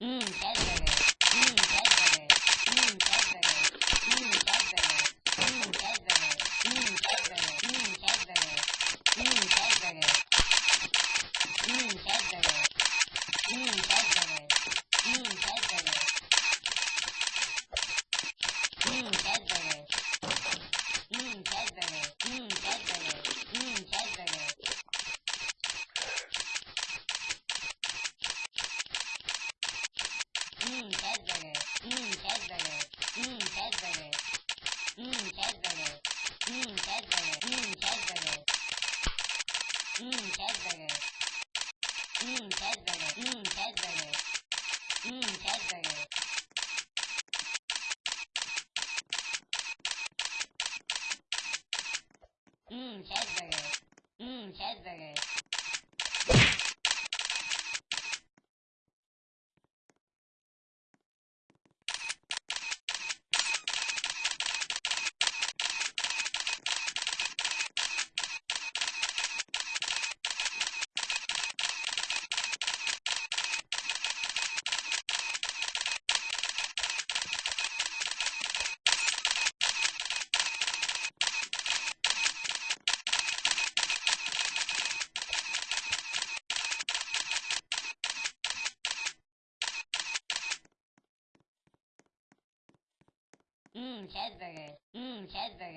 Mm, Chadbury.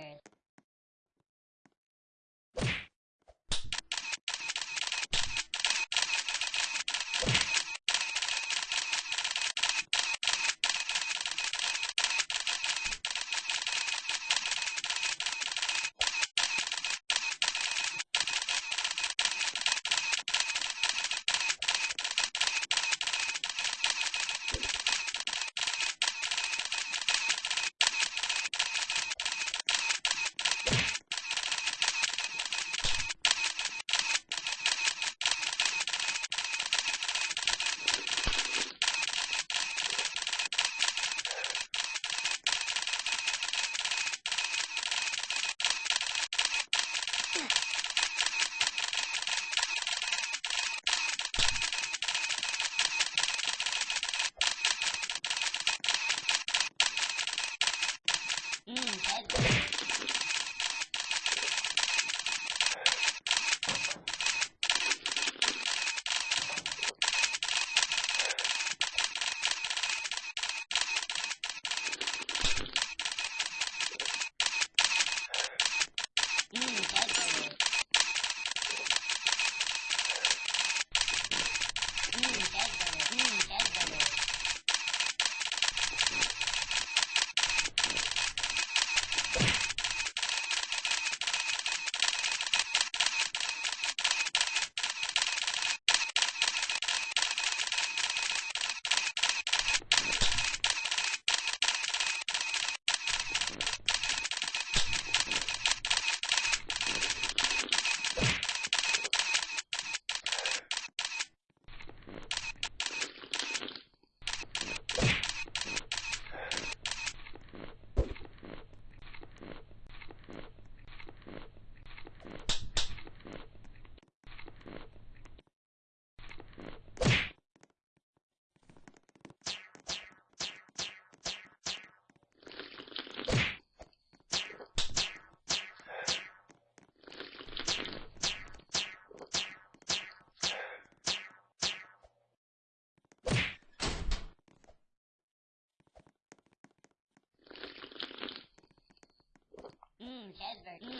Edward